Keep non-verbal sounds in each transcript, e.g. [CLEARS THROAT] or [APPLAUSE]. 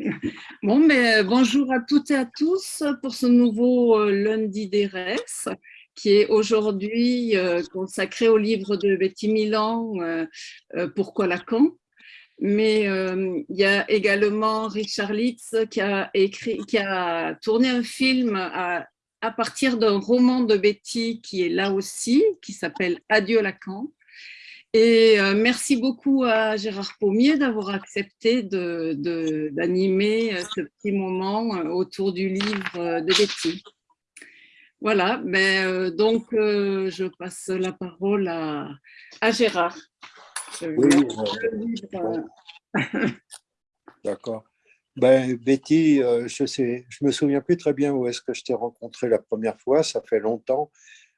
[LAUGHS] Bon, mais bonjour à toutes et à tous pour ce nouveau euh, lundi d'ERES qui est aujourd'hui euh, consacré au livre de Betty Milan, euh, Pourquoi Lacan mais il y a également Richard Litz qui a, écrit, qui a tourné un film à partir d'un roman de Betty qui est là aussi, qui s'appelle Adieu Lacan. Et euh, merci beaucoup à Gérard Pommier d'avoir accepté d'animer de, euh, ce petit moment euh, autour du livre de Betty. Voilà, ben, donc je passe la parole à, à Gérard. Oui, [LAUGHS] D'accord. Ben, Betty, je sais, je me souviens plus très bien où est-ce que je t'ai rencontré la première fois, ça fait longtemps,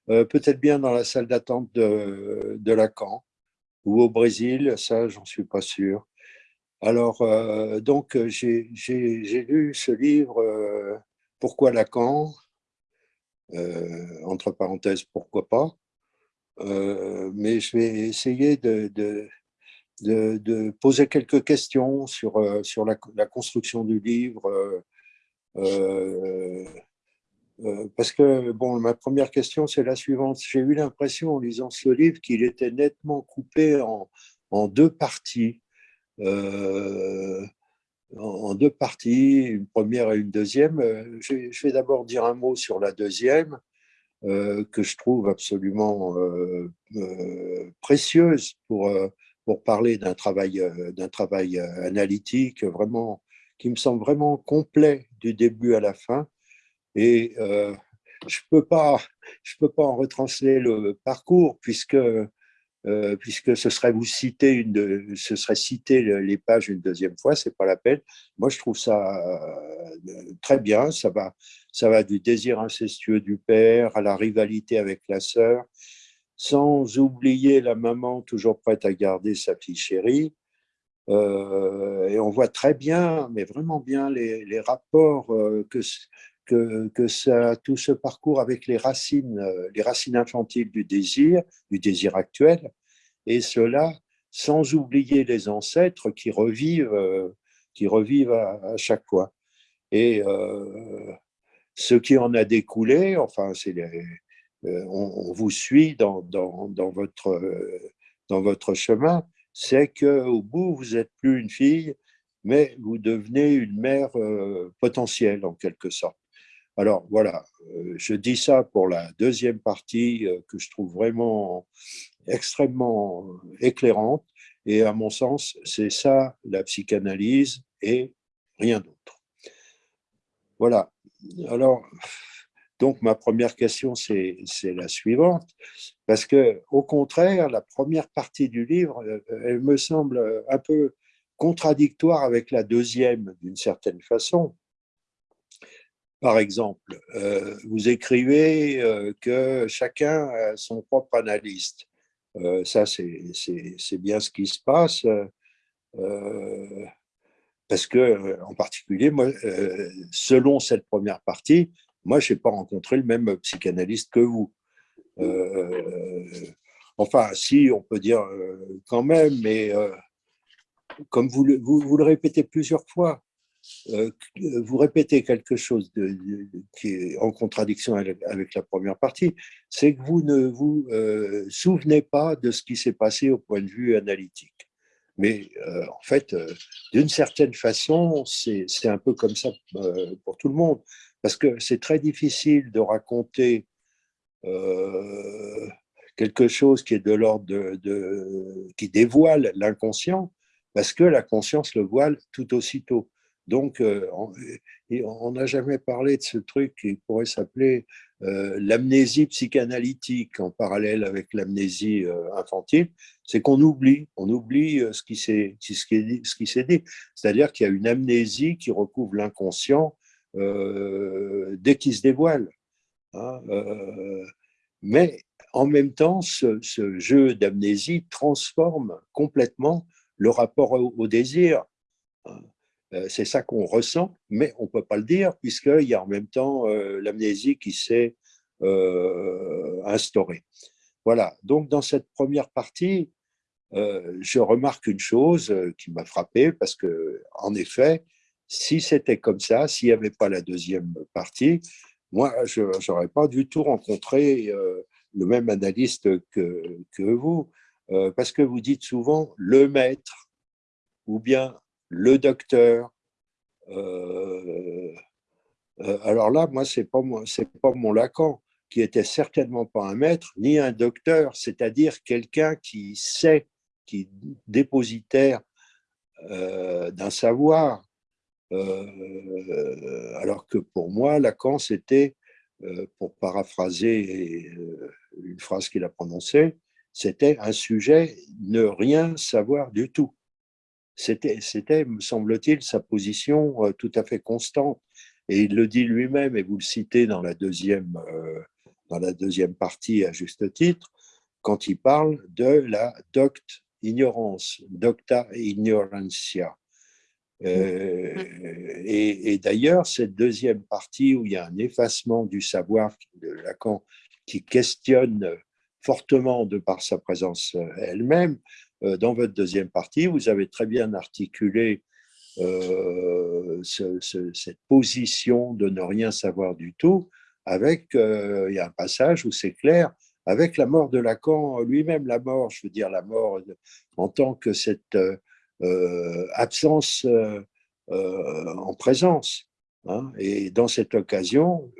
peut-être bien dans la salle d'attente de, de Lacan ou au Brésil, ça, j'en suis pas sûr. Alors, euh, donc, j'ai lu ce livre, euh, Pourquoi Lacan euh, Entre parenthèses, pourquoi pas Mais je vais essayer de, poser quelques questions sur, la construction du livre, euh, parce que, bon, ma première question, c'est la suivante. J'ai eu l'impression, en lisant ce livre, qu'il était nettement coupé en, deux parties. Euh, en deux parties, une première et une deuxième. Euh, je vais d'abord dire un mot sur la deuxième, que je trouve absolument précieuse pour, pour parler d'un travail, travail analytique vraiment, qui me semble vraiment complet du début à la fin et euh, je ne peux, pas, peux pas en retransler le parcours puisque, euh, puisque ce serait vous citer, une ce serait citer les pages une deuxième fois, ce n'est pas la peine. Moi, je trouve ça euh, très bien. Ça va, ça va du désir incestueux du père à la rivalité avec la sœur, sans oublier la maman toujours prête à garder sa fille chérie. et on voit très bien, mais vraiment bien, les, les rapports que, que, tout ce parcours avec les racines, euh, les racines infantiles du désir, du désir actuel, et cela sans oublier les ancêtres qui revivent, euh, qui revivent à, chaque fois. Et euh, ce qui en a découlé, enfin, c'est on, vous suit dans, dans, dans, votre, dans votre chemin, c'est qu'au bout, vous n'êtes plus une fille, mais vous devenez une mère potentielle en quelque sorte. Alors voilà, euh, je dis ça pour la deuxième partie euh, que je trouve vraiment extrêmement éclairante. Et à mon sens, c'est ça la psychanalyse et rien d'autre. Voilà. Alors, donc ma première question, c'est la suivante, parce que au contraire, la première partie du livre, euh, elle me semble un peu contradictoire avec la deuxième d'une certaine façon, par exemple, euh, vous écrivez euh, que chacun a son propre analyste. Euh, ça, c'est bien ce qui se passe. parce que, en particulier, moi, selon cette première partie, moi, je n'ai pas rencontré le même psychanalyste que vous. enfin, si, on peut dire quand même, mais comme vous, le répétez plusieurs fois, vous répétez quelque chose qui est en contradiction avec, la première partie, c'est que vous ne vous euh, souvenez pas de ce qui s'est passé au point de vue analytique. Mais euh, en fait, d'une certaine façon, c'est un peu comme ça pour tout le monde, parce que c'est très difficile de raconter quelque chose qui est de l'ordre de, qui dévoile l'inconscient, parce que la conscience le voile tout aussitôt. Donc, euh, on n'a jamais parlé de ce truc qui pourrait s'appeler euh, l'amnésie psychanalytique en parallèle avec l'amnésie euh, infantile, c'est qu'on oublie, on oublie ce qui s'est dit. C'est-à-dire qu'il y a une amnésie qui recouvre l'inconscient dès qu'il se dévoile. Hein, mais en même temps, ce, jeu d'amnésie transforme complètement le rapport au, désir. Hein. Euh, c'est ça qu'on ressent, mais on ne peut pas le dire puisqu'il y a en même temps euh, l'amnésie qui s'est euh, instaurée. Voilà, donc dans cette première partie, je remarque une chose qui m'a frappé parce que, en effet, si c'était comme ça, s'il n'y avait pas la deuxième partie, moi, je n'aurais pas du tout rencontré le même analyste que, vous, parce que vous dites souvent le maître ou bien le docteur. Euh, alors là, moi, ce n'est pas, mon Lacan, qui était certainement pas un maître, ni un docteur, c'est-à-dire quelqu'un qui sait, qui dépositaire d'un savoir, euh, alors que pour moi, Lacan, c'était, euh, pour paraphraser euh, une phrase qu'il a prononcée, c'était un sujet ne rien savoir du tout. C'était, me semble-t-il, sa position tout à fait constante. Et il le dit lui-même, et vous le citez dans la deuxième, dans la deuxième partie à juste titre, quand il parle de la docte ignorance, docta ignorantia. Euh, et, d'ailleurs, cette deuxième partie où il y a un effacement du savoir de Lacan qui questionne fortement de par sa présence euh, elle-même, euh, dans votre deuxième partie, vous avez très bien articulé cette position de ne rien savoir du tout avec, il y a un passage où c'est clair, avec la mort de Lacan lui-même, la mort, je veux dire la mort en tant que cette euh, absence euh, euh, en présence. Hein. Et dans cette occasion,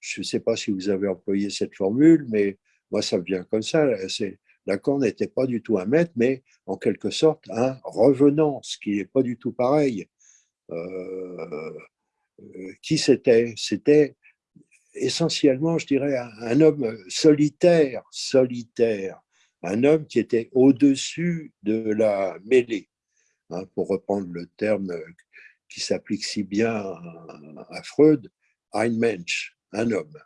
je ne sais pas si vous avez employé cette formule, mais moi, ça me vient comme ça. Lacan n'était pas du tout un maître, mais en quelque sorte un revenant, ce qui n'est pas du tout pareil. qui c'était? C'était essentiellement, je dirais, un, homme solitaire, solitaire, un homme qui était au-dessus de la mêlée, hein, pour reprendre le terme qui s'applique si bien à, Freud, ein Mensch, un homme.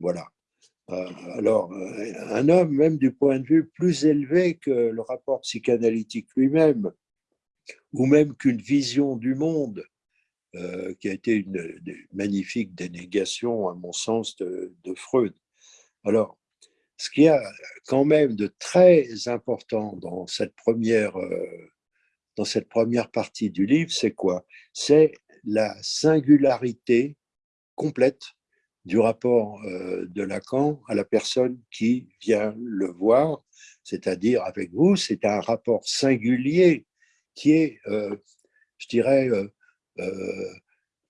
Voilà. Euh, alors, euh, un homme, même du point de vue plus élevé que le rapport psychanalytique lui-même, ou même qu'une vision du monde, euh, qui a été une, magnifique dénégation, à mon sens, de, Freud. Alors, ce qu'il y a quand même de très important dans cette première, dans cette première partie du livre, c'est quoi? C'est la singularité complète du rapport euh, de Lacan à la personne qui vient le voir, c'est-à-dire avec vous, c'est un rapport singulier qui est, euh, je dirais,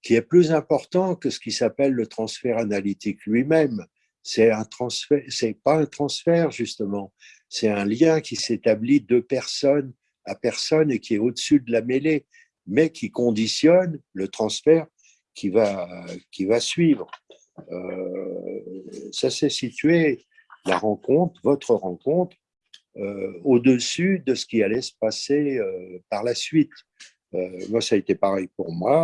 qui est plus important que ce qui s'appelle le transfert analytique lui-même. C'est un c'est pas un transfert justement, c'est un lien qui s'établit de personne à personne et qui est au-dessus de la mêlée, mais qui conditionne le transfert qui va, qui va suivre. Euh, ça s'est situé, la rencontre, votre rencontre, euh, au-dessus de ce qui allait se passer euh, par la suite. moi, ça a été pareil pour moi.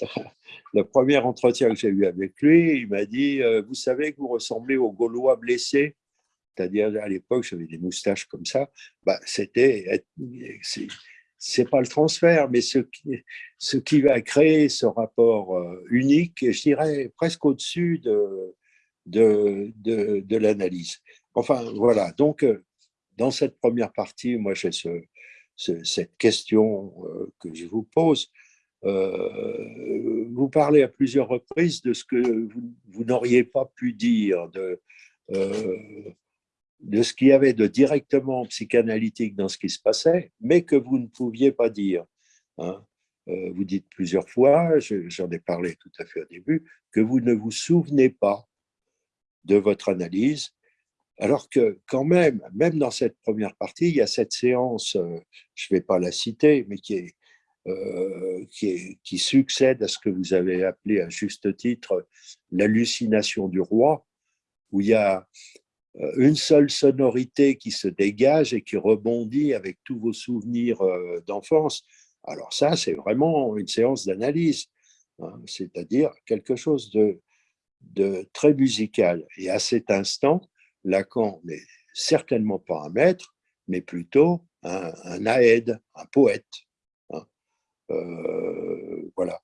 [LAUGHS] le premier entretien que j'ai eu avec lui, il m'a dit Vous savez que vous ressemblez aux Gaulois blessés C'est-à-dire, à l'époque, j'avais des moustaches comme ça. Bah, C'était. C'est pas le transfert, mais ce qui, va créer ce rapport euh, unique, je dirais presque au-dessus de, de, de, l'analyse. Enfin, voilà. Donc, euh, dans cette première partie, moi, j'ai ce, cette question que je vous pose. Euh, vous parlez à plusieurs reprises de ce que vous, n'auriez pas pu dire, de, euh, de ce qu'il y avait de directement psychanalytique dans ce qui se passait, mais que vous ne pouviez pas dire. Hein. Euh, vous dites plusieurs fois, j'en ai parlé tout à fait au début, que vous ne vous souvenez pas de votre analyse, alors que quand même, même dans cette première partie, il y a cette séance, je ne vais pas la citer, mais qui euh, qui, succède à ce que vous avez appelé à juste titre l'hallucination du roi, où il y a euh, une seule sonorité qui se dégage et qui rebondit avec tous vos souvenirs euh, d'enfance. Alors ça, c'est vraiment une séance d'analyse, hein, c'est-à-dire quelque chose de, très musical. Et à cet instant, Lacan n'est certainement pas un maître, mais plutôt un, un aède, un poète. Euh, voilà.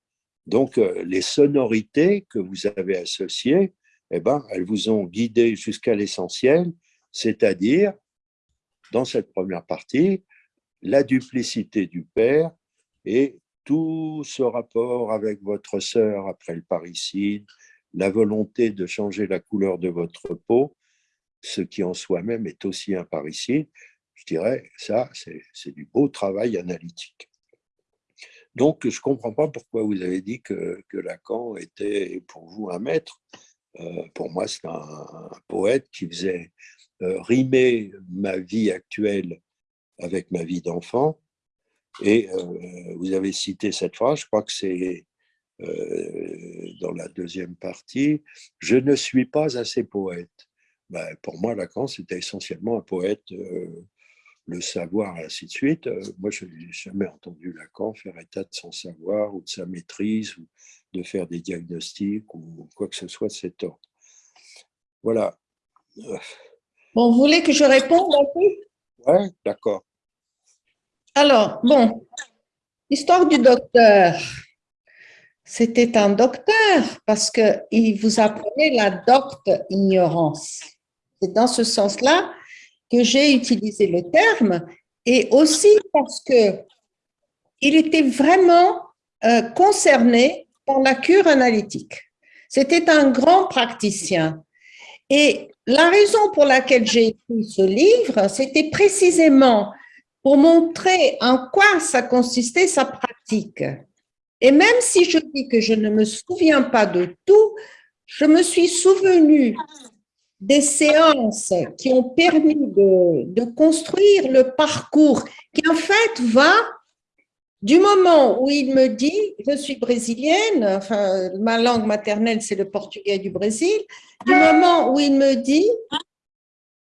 Donc, euh, les sonorités que vous avez associées, eh ben, elles vous ont guidé jusqu'à l'essentiel, c'est-à-dire, dans cette première partie, la duplicité du Père et tout ce rapport avec votre sœur après le parricide, la volonté de changer la couleur de votre peau, ce qui en soi-même est aussi un parricide, je dirais, ça, c'est du beau travail analytique. Donc, je ne comprends pas pourquoi vous avez dit que, que, Lacan était pour vous un maître. Euh, pour moi, c'est un, poète qui faisait euh, rimer ma vie actuelle avec ma vie d'enfant. Et euh, vous avez cité cette phrase, je crois que c'est dans la deuxième partie, « Je ne suis pas assez poète ben, Pour moi, Lacan, c'était essentiellement un poète le savoir, et ainsi de suite. Euh, moi, je n'ai jamais entendu Lacan faire état de son savoir ou de sa maîtrise ou de faire des diagnostics ou quoi que ce soit de cet ordre. Voilà. Bon, vous voulez que je réponde peu Oui, d'accord. Alors, bon, l'histoire du docteur. C'était un docteur parce qu'il vous apprenait la docte ignorance. C'est dans ce sens-là que j'ai utilisé le terme et aussi parce que il était vraiment euh, concerné par la cure analytique. C'était un grand praticien. Et la raison pour laquelle j'ai écrit ce livre, c'était précisément pour montrer en quoi ça consistait sa pratique. Et même si je dis que je ne me souviens pas de tout, je me suis souvenu des séances qui ont permis de, construire le parcours qui en fait va du moment où il me dit, je suis brésilienne, enfin, ma langue maternelle, c'est le portugais du Brésil, du moment où il me dit,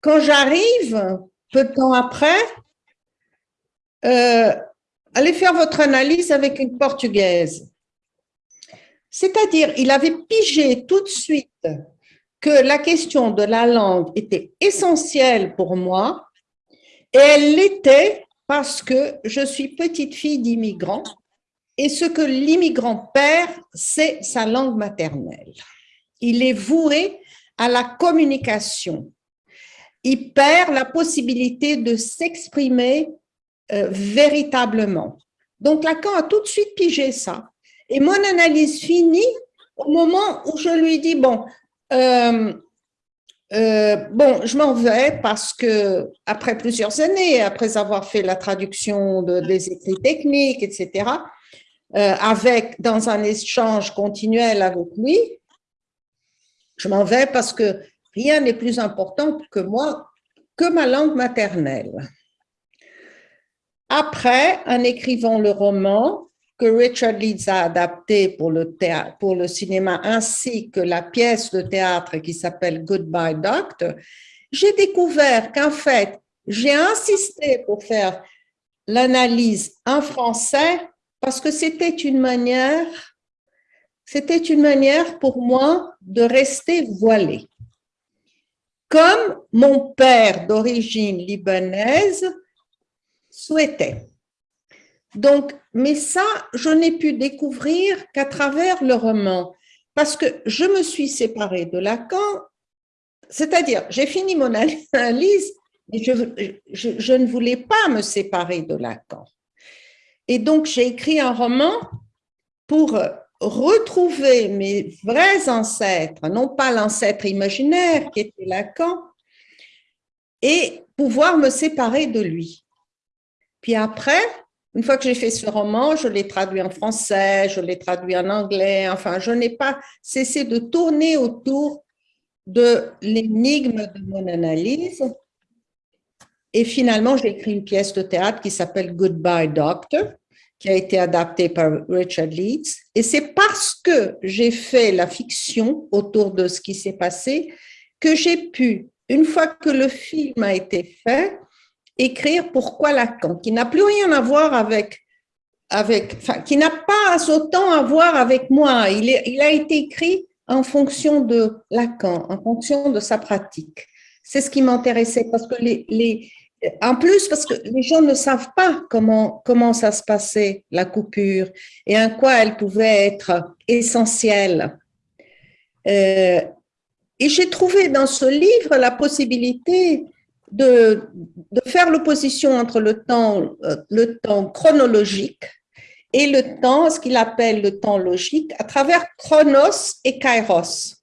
quand j'arrive, peu de temps après, euh, allez faire votre analyse avec une portugaise. C'est-à-dire, il avait pigé tout de suite que la question de la langue était essentielle pour moi et elle l'était parce que je suis petite fille d'immigrants et ce que l'immigrant perd, c'est sa langue maternelle. Il est voué à la communication. Il perd la possibilité de s'exprimer euh, véritablement. Donc Lacan a tout de suite pigé ça. Et mon analyse finit au moment où je lui dis, bon, euh, euh, bon, je m'en vais parce que après plusieurs années, après avoir fait la traduction de, des écrits techniques, etc., euh, avec dans un échange continuel avec lui, je m'en vais parce que rien n'est plus important que moi que ma langue maternelle. Après, en écrivant le roman, que Richard Leeds a adapté pour le, théâtre, pour le cinéma, ainsi que la pièce de théâtre qui s'appelle Goodbye Doctor, j'ai découvert qu'en fait, j'ai insisté pour faire l'analyse en français parce que c'était une manière, c'était une manière pour moi de rester voilée. Comme mon père d'origine libanaise souhaitait. Donc, mais ça, je n'ai pu découvrir qu'à travers le roman, parce que je me suis séparée de Lacan, c'est-à-dire, j'ai fini mon analyse, et je, ne voulais pas me séparer de Lacan. Et donc, j'ai écrit un roman pour retrouver mes vrais ancêtres, non pas l'ancêtre imaginaire qui était Lacan, et pouvoir me séparer de lui. Puis après, une fois que j'ai fait ce roman, je l'ai traduit en français, je l'ai traduit en anglais, enfin, je n'ai pas cessé de tourner autour de l'énigme de mon analyse. Et finalement, j'ai écrit une pièce de théâtre qui s'appelle Goodbye Doctor, qui a été adaptée par Richard Leeds. Et c'est parce que j'ai fait la fiction autour de ce qui s'est passé que j'ai pu, une fois que le film a été fait, écrire pourquoi Lacan, qui n'a plus rien à voir avec, avec qui n'a pas autant à voir avec moi. Il a été écrit en fonction de Lacan, en fonction de sa pratique. C'est ce qui m'intéressait parce que les, les, en plus, parce que les gens ne savent pas comment, comment ça se passait, la coupure, et en quoi elle pouvait être essentielle. Euh, et j'ai trouvé dans ce livre la possibilité de, de faire l'opposition entre le temps, euh, le temps chronologique et le temps, ce qu'il appelle le temps logique, à travers chronos et kairos.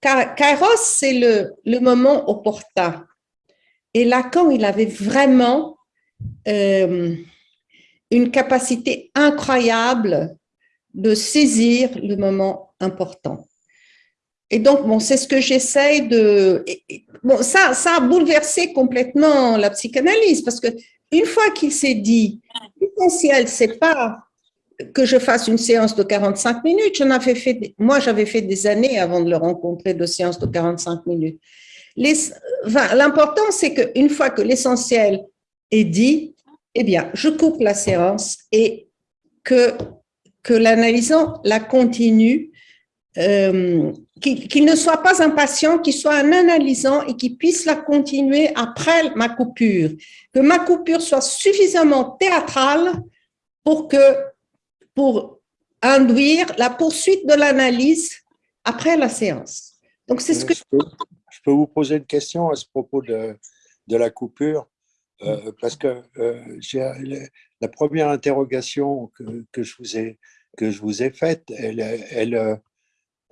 Kairos, c'est le, le moment opportun. Et Lacan, il avait vraiment euh, une capacité incroyable de saisir le moment important. Et donc, bon, c'est ce que j'essaye de... Bon, ça, ça a bouleversé complètement la psychanalyse, parce que une fois qu'il s'est dit, l'essentiel, c'est pas que je fasse une séance de 45 minutes. J'en avais fait, moi, j'avais fait des années avant de le rencontrer de séances de 45 minutes. L'important, c'est qu'une fois que l'essentiel est dit, eh bien, je coupe la séance et que, que l'analysant la continue, euh, qu'il ne soit pas un patient, qu'il soit un analysant et qu'il puisse la continuer après ma coupure. Que ma coupure soit suffisamment théâtrale pour que pour induire la poursuite de l'analyse après la séance. Donc, c'est ce que... Je peux, vous poser une question à ce propos de, de la coupure euh, parce que euh, la première interrogation que, que, je vous ai, que je vous ai faite, elle, elle,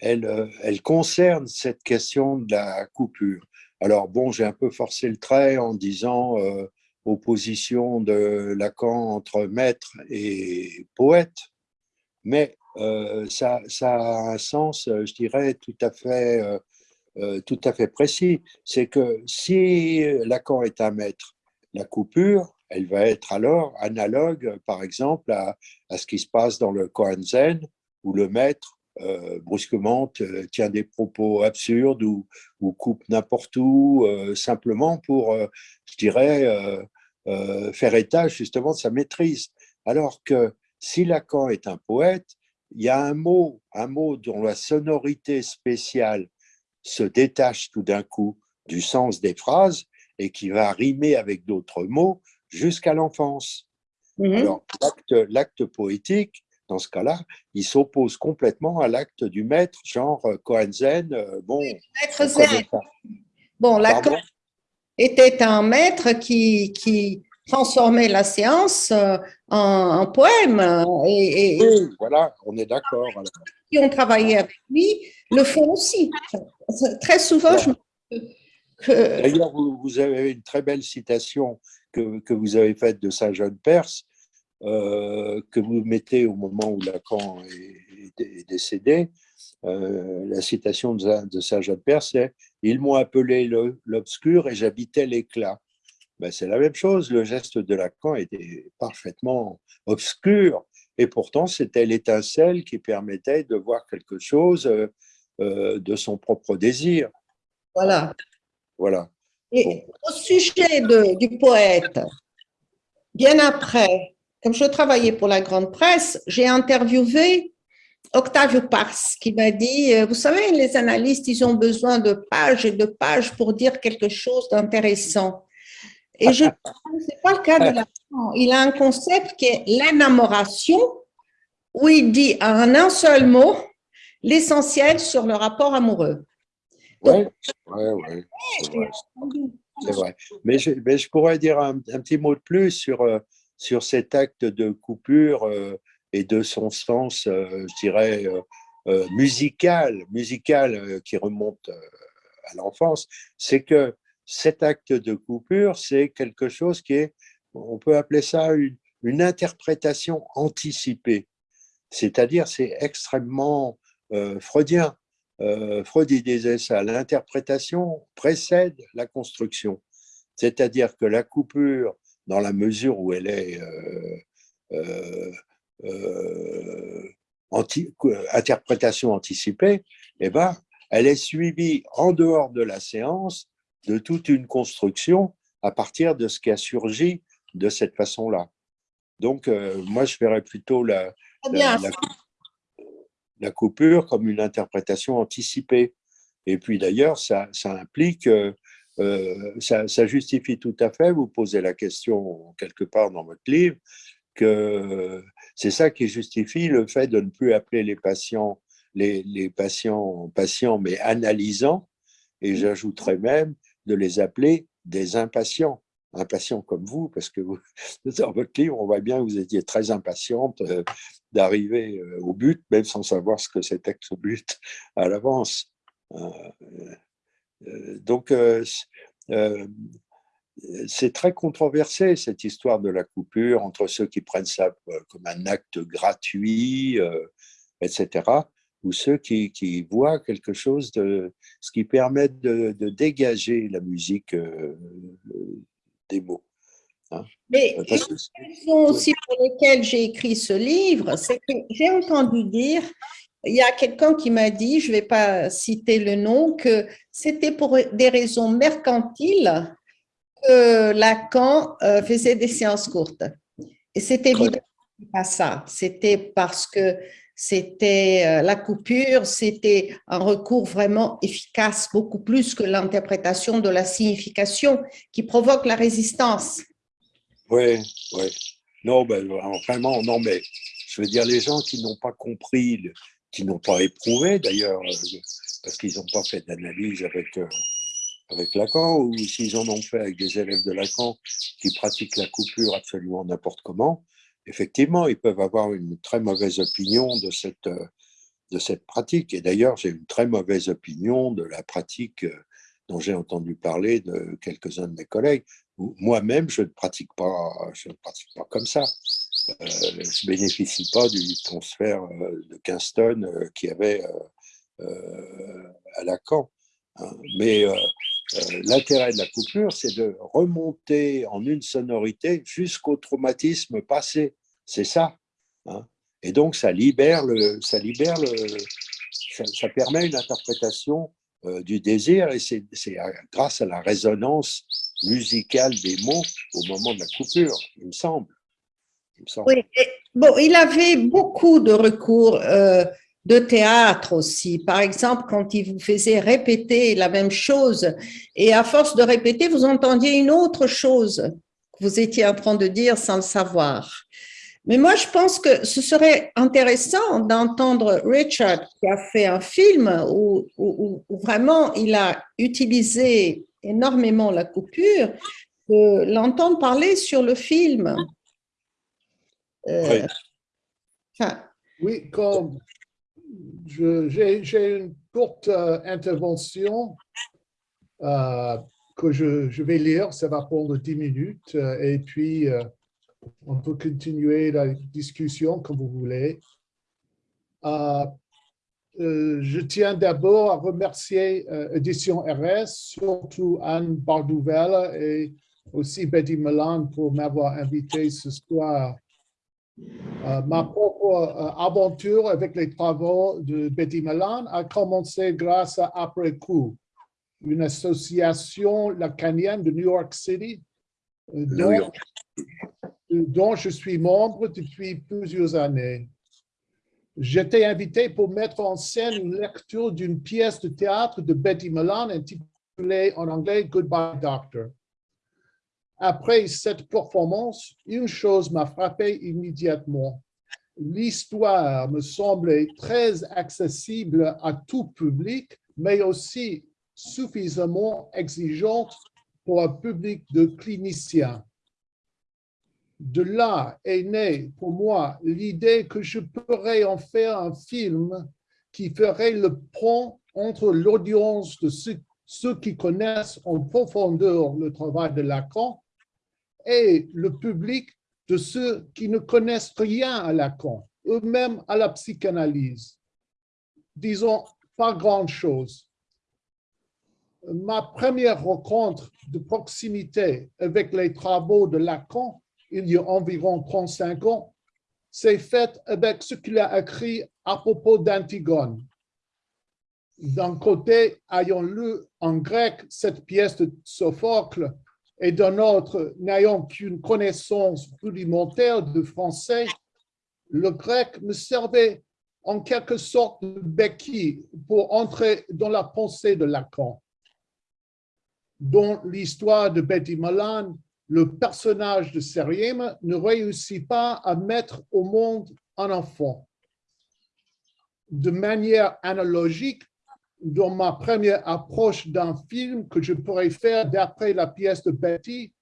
elle, elle concerne cette question de la coupure. Alors bon, j'ai un peu forcé le trait en disant euh, opposition de Lacan entre maître et poète, mais euh, ça, a un sens, euh, je dirais, tout à fait, euh, tout à fait précis. C'est que si Lacan est un maître, la coupure, elle va être alors analogue, par exemple, à, ce qui se passe dans le Koan Zen, où le maître, brusquement, tient des propos absurdes ou, ou coupe n'importe où, simplement pour, je dirais, faire état justement de sa maîtrise. Alors que si Lacan est un poète, il y a un mot, un mot dont la sonorité spéciale se détache tout d'un coup du sens des phrases et qui va rimer avec d'autres mots jusqu'à l'enfance. Mhm. Alors, l'acte poétique, dans ce cas-là, il s'oppose complètement à l'acte du maître, genre Kohanzen. Euh, bon, maître Zen. Bon, Lacan était un maître qui, qui transformer la séance euh, en, poème. Et, oui, voilà, on est d'accord. Qui ont travaillé avec lui le font aussi. Très souvent, je D'ailleurs, vous, avez une très belle citation que, que vous avez faite de Saint-Jean Perse, euh, que vous mettez au moment où Lacan est, décédé. Euh, la citation de, Saint-Jean Perse, c'est « Ils m'ont appelé l'obscur et j'habitais l'éclat ». Ben, c'est la même chose. Le geste de Lacan était parfaitement obscur et pourtant c'était l'étincelle qui permettait de voir quelque chose euh, euh, de son propre désir. Voilà. Voilà. Et au sujet du poète, bien après, comme je travaillais pour la grande presse, j'ai interviewé Octavio Pars qui m'a dit, euh, vous savez, les analystes, ils ont besoin de pages et de pages pour dire quelque chose d'intéressant. Et je [LAUGHS] ce n'est pas le cas de la Il a un concept qui est l'énamoration, où il dit en un seul mot l'essentiel sur le rapport amoureux. Oui, oui, oui. C'est vrai. Mais je, mais je, pourrais dire un, petit mot de plus sur, euh, sur cet acte de coupure euh, et de son sens, euh, je dirais, musical, musical qui remonte à l'enfance. C'est que cet acte de coupure, c'est quelque chose qui est, on peut appeler ça une, interprétation anticipée. C'est-à-dire, c'est extrêmement euh, freudien. Euh, Freud disait ça, l'interprétation précède la construction. C'est-à-dire que la coupure, dans la mesure où elle est euh, interprétation anticipée, eh ben, elle est suivie en dehors de la séance de toute une construction à partir de ce qui a surgi de cette façon-là. Donc, euh, moi, je verrais plutôt la, la, coupure comme une interprétation anticipée. Et puis d'ailleurs, ça, ça, implique, euh, euh, ça, ça, justifie tout à fait, vous posez la question quelque part dans votre livre, que c'est ça qui justifie le fait de ne plus appeler les patients les, les patients patients, mais analysants, et j'ajouterais même de les appeler des impatients. impatient comme vous, parce que vous, [LAUGHS] dans votre livre, on voit bien que vous étiez très impatiente euh, d'arriver euh, au but, même sans savoir ce que c'était que ce but à l'avance. Donc, c'est très controversé, cette histoire de la coupure, entre ceux qui prennent ça comme un acte gratuit, etc., ou ceux qui, voient quelque chose de ce qui permet de, dégager la musique euh, des mots. Hein. Mais une raison aussi pour laquelle j'ai écrit ce livre, c'est que j'ai entendu dire, il y a quelqu'un qui m'a dit, je ne vais pas citer le nom, que c'était pour des raisons mercantiles que Lacan euh, faisait des séances courtes. Et c'est évidemment pas ça. C'était parce que c'était euh, la coupure, c'était un recours vraiment efficace, beaucoup plus que l'interprétation de la signification qui provoque la résistance. Oui, oui. Non, ben, vraiment, non, mais je veux dire, les gens qui n'ont pas compris, qui n'ont pas éprouvé d'ailleurs, euh, parce qu'ils n'ont pas fait d'analyse avec, euh, avec Lacan, ou s'ils en ont fait avec des élèves de Lacan qui pratiquent la coupure absolument n'importe comment, effectivement, ils peuvent avoir une très mauvaise opinion de cette, euh, de cette pratique. Et d'ailleurs, j'ai une très mauvaise opinion de la pratique dont j'ai entendu parler de quelques-uns de mes collègues. Moi-même, je je ne pratique pas comme ça. Euh, ne bénéficie pas du transfert de Kingston qui avait à Lacan. Hein. Mais l'intérêt de la coupure, c'est de remonter en une sonorité jusqu'au traumatisme passé. C'est ça. Hein. Et donc, ça libère, le, ça, libère ça, permet une interprétation euh, du désir et c'est grâce à la résonance musicale des mots au moment de la coupure, il me semble. Oui, bon, il avait beaucoup de recours euh, de théâtre aussi. Par exemple, quand il vous faisait répéter la même chose et à force de répéter, vous entendiez une autre chose que vous étiez en train de dire sans le savoir. Mais moi, je pense que ce serait intéressant d'entendre Richard qui a fait un film où, vraiment il a utilisé énormément la coupure, de l'entendre parler sur le film. Euh, oui, comme j'ai une courte euh, intervention euh, que je, je, vais lire, ça va prendre 10 minutes, et puis on peut continuer la discussion comme vous voulez. je tiens d'abord à remercier Édition RS, surtout Anne Bardouvel et aussi Betty Milan pour m'avoir invité ce soir euh, ma propre euh, aventure avec les travaux de Betty Milan a commencé grâce à Après Coup, une association lacanienne de New York City, euh, dont, dont je suis membre depuis plusieurs années. J'étais invité pour mettre en scène une lecture d'une pièce de théâtre de Betty Milan intitulée en anglais Goodbye Doctor. Après cette performance, une chose m'a frappé immédiatement. L'histoire me semblait très accessible à tout public, mais aussi suffisamment exigeante pour un public de cliniciens. De là est née pour moi l'idée que je pourrais en faire un film qui ferait le pont entre l'audience de ceux, qui connaissent en profondeur le travail de Lacan et le public de ceux qui ne connaissent rien à Lacan, eux-mêmes à la psychanalyse. Disons, pas grand-chose. Ma première rencontre de proximité avec les travaux de Lacan, il y a environ 35 ans, s'est faite avec ce qu'il a écrit à propos d'Antigone. D'un côté, ayant lu en grec cette pièce de Sophocle, et d'un autre n'ayant qu'une connaissance rudimentaire de français, le grec me servait en quelque sorte de béquille pour entrer dans la pensée de Lacan. Dans l'histoire de Betty Malan, le personnage de Seriem ne réussit pas à mettre au monde un enfant. De manière analogique, dans ma première approche d'un film que je pourrais faire d'après la pièce de Betty,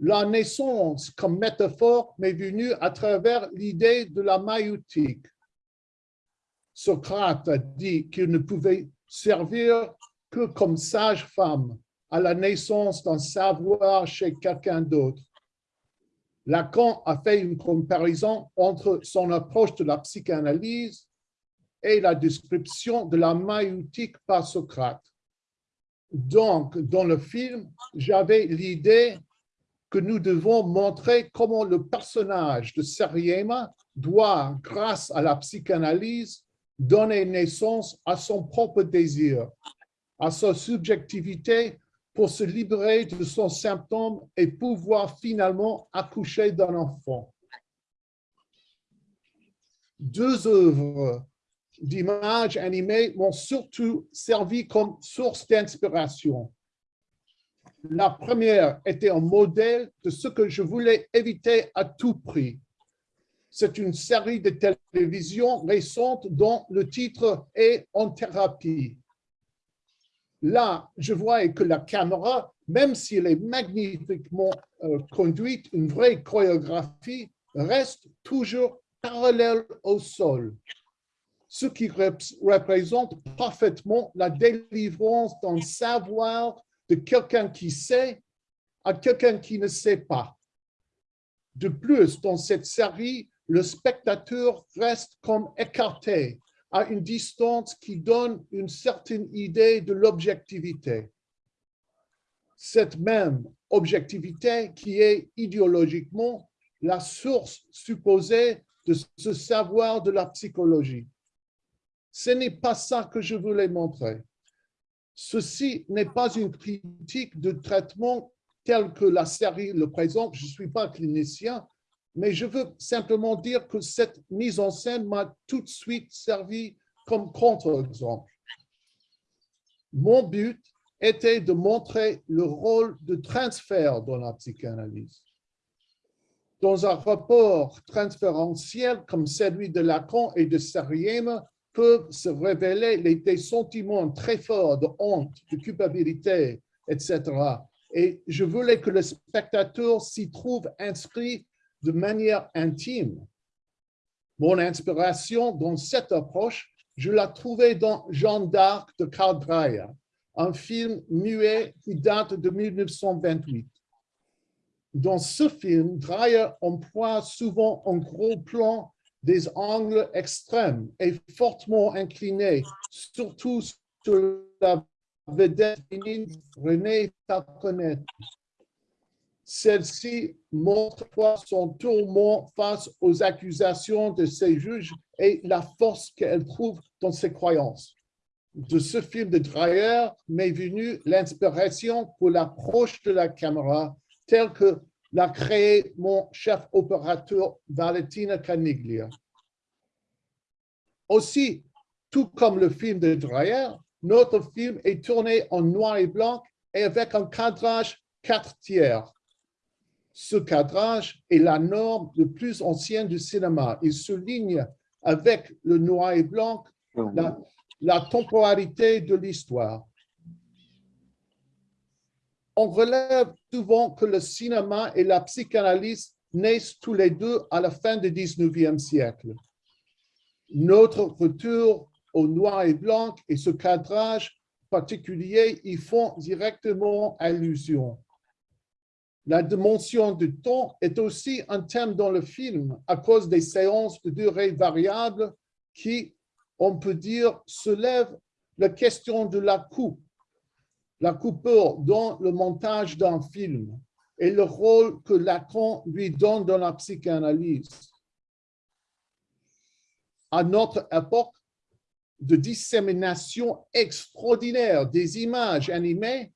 La naissance comme métaphore m'est venue à travers l'idée de la maïotique. Socrate a dit qu'il ne pouvait servir que comme sage-femme à la naissance d'un savoir chez quelqu'un d'autre. Lacan a fait une comparaison entre son approche de la psychanalyse et la description de la maïotique par Socrate. Donc, dans le film, j'avais l'idée que nous devons montrer comment le personnage de Seriema doit, grâce à la psychanalyse, donner naissance à son propre désir, à sa subjectivité pour se libérer de son symptôme et pouvoir finalement accoucher d'un enfant. Deux œuvres d'images animées m'ont surtout servi comme source d'inspiration. La première était un modèle de ce que je voulais éviter à tout prix. C'est une série de télévision récente dont le titre est « En thérapie ». Là, je vois que la caméra, même si elle est magnifiquement euh, conduite, une vraie chorégraphie, reste toujours parallèle au sol ce qui représente parfaitement la délivrance d'un savoir de quelqu'un qui sait à quelqu'un qui ne sait pas. De plus, dans cette série, le spectateur reste comme écarté à une distance qui donne une certaine idée de l'objectivité. Cette même objectivité qui est idéologiquement la source supposée de ce savoir de la psychologie. Ce n'est pas ça que je voulais montrer. Ceci n'est pas une critique de traitement tel que la série le présente. Je ne suis pas clinicien, mais je veux simplement dire que cette mise en scène m'a tout de suite servi comme contre-exemple. Mon but était de montrer le rôle de transfert dans la psychanalyse. Dans un rapport transférentiel comme celui de Lacan et de Sariem, peuvent se révéler des sentiments très forts de honte, de culpabilité, etc. Et je voulais que le spectateur s'y trouve inscrit de manière intime. Mon inspiration dans cette approche, je la trouvais dans Jeanne d'Arc de Karl Dreyer, un film muet qui date de 1928. Dans ce film, Dreyer emploie souvent un gros plan des angles extrêmes et fortement inclinés, surtout sur la vedette Renée Falconet. Celle-ci montre son tourment face aux accusations de ses juges et la force qu'elle trouve dans ses croyances. De ce film de Dreyer m'est venue l'inspiration pour l'approche de la caméra telle que l'a créé mon chef opérateur Valentina Caniglia. Aussi, tout comme le film de Dreyer, notre film est tourné en noir et blanc et avec un cadrage 4 tiers. Ce cadrage est la norme le plus ancienne du cinéma. Il souligne avec le noir et blanc la, la temporalité de l'histoire on relève souvent que le cinéma et la psychanalyse naissent tous les deux à la fin du 19e siècle. Notre retour au noir et blanc et ce cadrage particulier y font directement allusion. La dimension du temps est aussi un thème dans le film à cause des séances de durée variable qui, on peut dire, soulèvent la question de la coupe la coupure dans le montage d'un film et le rôle que Lacan lui donne dans la psychanalyse. À notre époque de dissémination extraordinaire des images animées,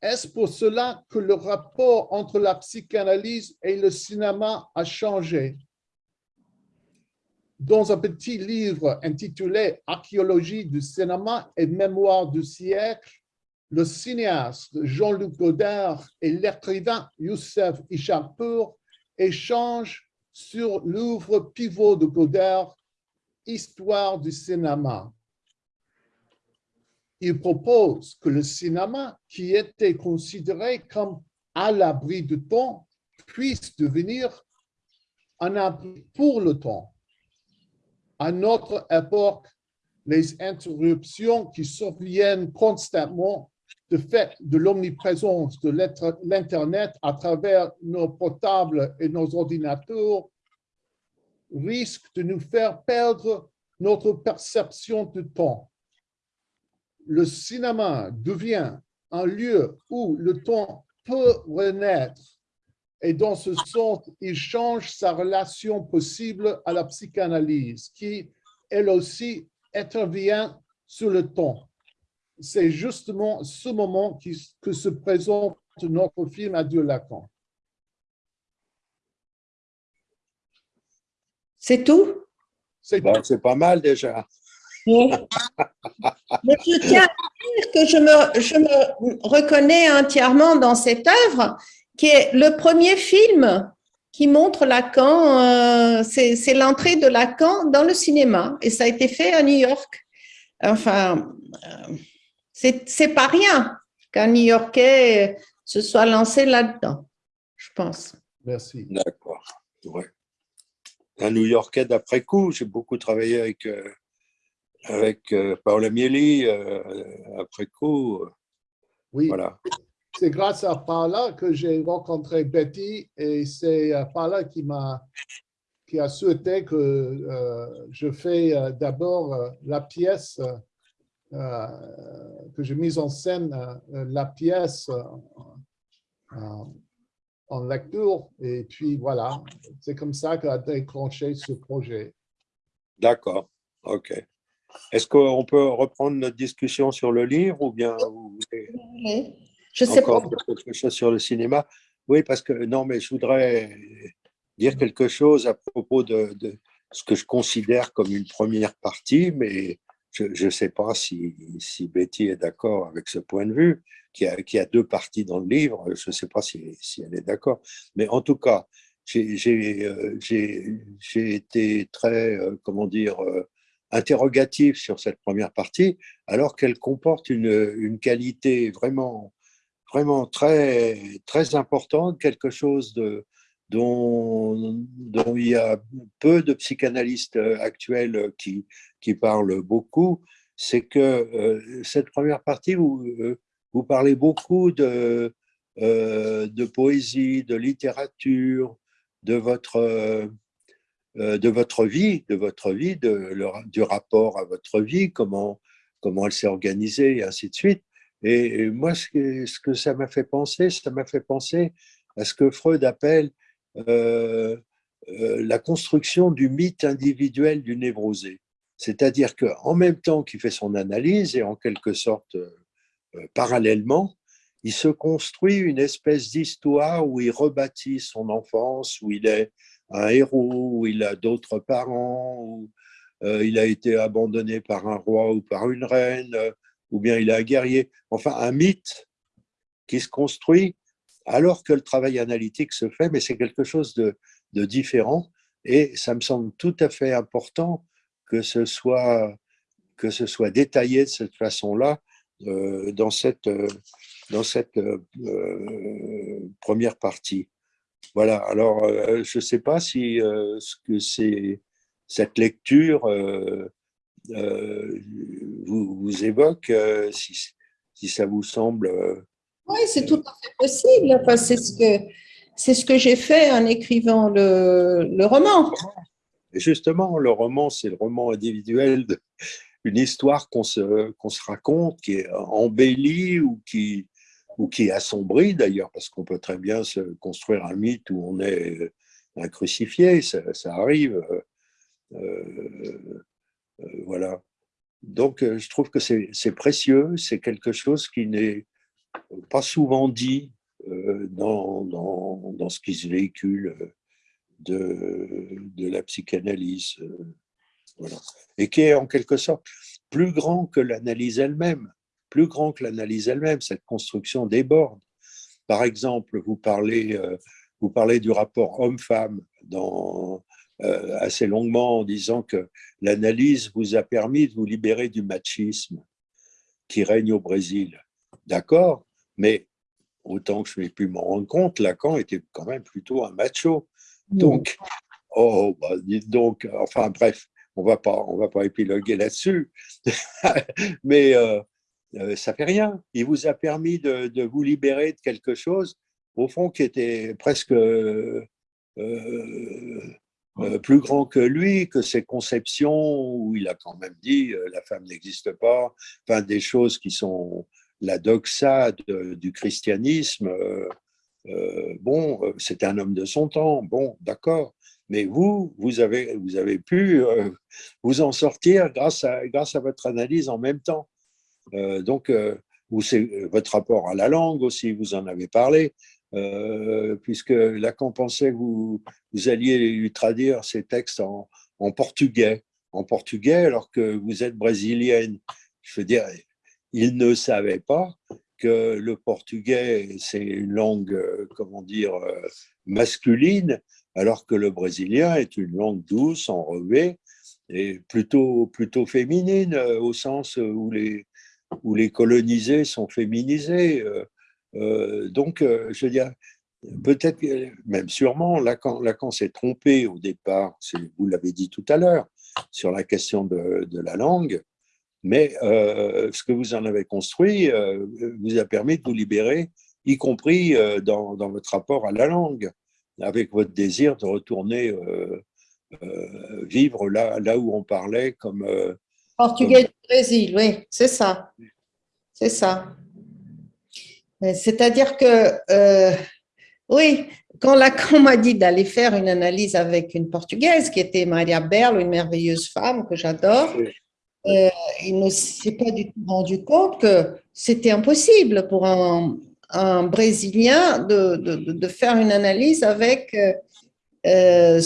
est-ce pour cela que le rapport entre la psychanalyse et le cinéma a changé? Dans un petit livre intitulé « Archéologie du cinéma et mémoire du siècle », le cinéaste Jean-Luc Godard et l'écrivain Youssef Icharpour échangent sur l'œuvre pivot de Godard, Histoire du cinéma. Il propose que le cinéma, qui était considéré comme à l'abri du temps puisse devenir un abri pour le temps. À notre époque, les interruptions qui surviennent constamment de fait de l'omniprésence de l'Internet à travers nos portables et nos ordinateurs risquent de nous faire perdre notre perception du temps. Le cinéma devient un lieu où le temps peut renaître et dans ce sens, il change sa relation possible à la psychanalyse qui, elle aussi, intervient sur le temps. C'est justement ce moment qui, que se présente notre film Adieu Lacan. C'est tout? C'est pas mal déjà. Mais je tiens à dire que je me, je me reconnais entièrement dans cette œuvre, qui est le premier film qui montre Lacan, euh, c'est l'entrée de Lacan dans le cinéma, et ça a été fait à New York. Enfin, euh, c'est pas rien qu'un New-Yorkais se soit lancé là-dedans, je pense. Merci. D'accord. Un New-Yorkais d'après coup, j'ai beaucoup travaillé avec euh, avec euh, Paola Mieli euh, après coup. Oui, voilà. c'est grâce à Paola que j'ai rencontré Betty et c'est euh, Paola qui m'a qui a souhaité que je fais d'abord la pièce que j'ai mise en scène la pièce en lecture et puis voilà, c'est comme ça qu'a déclenché ce projet. D'accord, ok. Est-ce qu'on peut reprendre notre discussion sur le livre ou bien vous voulez je sais encore dire quelque chose sur le cinéma? Oui, parce que non, mais je voudrais dire quelque chose à propos de, ce que je considère comme une première partie, mais je ne sais pas si, Betty est d'accord avec ce point de vue, qui a, deux parties dans le livre, je ne sais pas si, elle est d'accord. Mais en tout cas, j'ai euh, été très, euh, comment dire, euh, interrogative sur cette première partie, alors qu'elle comporte une, une, qualité vraiment, vraiment très, très importante, quelque chose de, dont, il y a peu de psychanalystes actuels qui, qui parlent beaucoup, c'est que euh, cette première partie, vous, euh, vous parlez beaucoup de, euh, de poésie, de littérature, de votre euh, de votre vie, de votre vie, du rapport à votre vie, comment, comment elle s'est organisée et ainsi de suite. Et, moi, ce que, ce que ça m'a fait penser, ça m'a fait penser à ce que Freud appelle euh, euh, la construction du mythe individuel du névrosé. C'est-à-dire qu'en même temps qu'il fait son analyse et en quelque sorte parallèlement, il se construit une espèce d'histoire où il rebâtit son enfance, où il est un héros, où il a d'autres parents, où euh, il a été abandonné par un roi ou par une reine, euh, ou bien il est un guerrier. Enfin, un mythe qui se construit alors que le travail analytique se fait, mais c'est quelque chose de, différent. Et ça me semble tout à fait important que ce soit, détaillé de cette façon-là euh, dans cette, dans cette première partie. Voilà, alors euh, je ne sais pas si euh, ce que c'est cette lecture euh, vous, évoque, si, ça vous semble… oui, c'est tout à fait possible. C'est ce que, c'est ce que j'ai fait en écrivant le, le roman. Justement, le roman, c'est le roman individuel d'une histoire qu'on se, se raconte, qui est embellie ou qui, ou qui est assombri d'ailleurs, parce qu'on peut très bien se construire un mythe où on est euh, un crucifié, ça, arrive. Euh, euh, voilà. Donc, je trouve que c'est précieux, c'est quelque chose qui n'est pas souvent dit dans, dans, dans, ce qui se véhicule de, de la psychanalyse. Voilà. Et qui est en quelque sorte plus grand que l'analyse elle-même plus grand que l'analyse elle-même. Cette construction déborde. Par exemple, vous parlez, euh, vous parlez du rapport homme-femme euh, assez longuement en disant que l'analyse vous a permis de vous libérer du machisme qui règne au Brésil. D'accord, mais autant que je n'ai pu m'en rendre compte, Lacan était quand même plutôt un macho. Donc, oh, bah, dites donc, enfin bref, on va pas, on va pas épiloguer là-dessus, [LAUGHS] mais euh, euh, ça fait rien. Il vous a permis de, de, vous libérer de quelque chose, au fond, qui était presque euh, euh, plus grand que lui, que ses conceptions, où il a quand même dit la femme n'existe pas, enfin des choses qui sont la doxa du christianisme. Euh, bon, c'est un homme de son temps, bon, d'accord. Mais vous, vous avez, pu vous en sortir grâce à, votre analyse en même temps. donc, votre rapport à la langue aussi, vous en avez parlé. Euh, puisque Lacan pensait que vous, alliez lui traduire ses textes en, portugais, en portugais alors que vous êtes brésilienne. Je veux dire, il ne savait pas que le portugais, c'est une langue, euh, comment dire, euh, masculine, alors que le brésilien est une langue douce, enrobée, et plutôt, plutôt féminine, au sens où les, où les colonisés sont féminisés. Euh, donc, euh, je veux dire, peut-être, même sûrement, Lacan, Lacan s'est trompé au départ, vous l'avez dit tout à l'heure, sur la question de, la langue, mais euh, ce que vous en avez construit vous a permis de vous libérer, y compris dans, votre rapport à la langue, avec votre désir de retourner vivre là, là où on parlait comme… Portugais du Brésil, oui, c'est ça. C'est ça. C'est-à-dire que, euh, oui, quand Lacan m'a dit d'aller faire une analyse avec une Portugaise, qui était Maria Berlo, une merveilleuse femme que j'adore, euh, il ne s'est pas du tout rendu compte que c'était impossible pour un, Brésilien de, de, faire une analyse avec, euh,